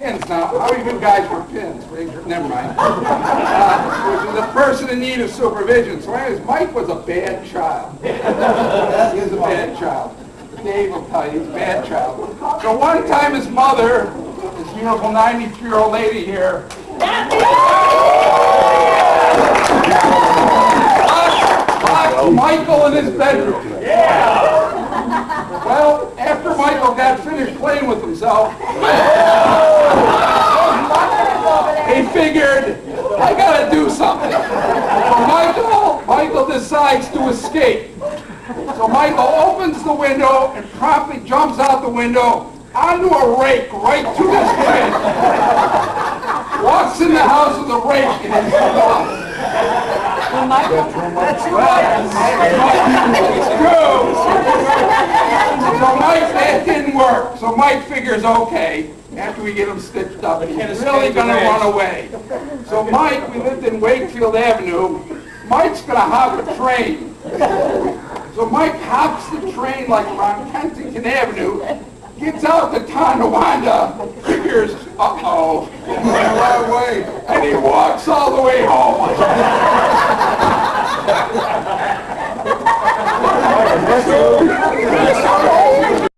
Pins now. How many of you guys were pins? Raise your- Never mind. Uh, which is a person in need of supervision. So anyways, Mike was a bad child. He was a bad child. Dave will tell you, he's a bad child. So one time his mother, this beautiful 93-year-old lady here, locked Michael in his bedroom. Well, after Michael got finished playing with himself, figured, I gotta do something. So Michael, Michael decides to escape. So Michael opens the window and promptly jumps out the window onto a rake right to his bed. Walks in the house with a rake in his mouth. That's true. So Mike, that didn't work, so Mike figures, okay, after we get him stitched up, he's really going to run away. So Mike, we lived in Wakefield Avenue, Mike's going to hop a train. So Mike hops the train like around Kensington Avenue, gets out to Tonawanda, figures, uh-oh, run away, and he walks all the way home.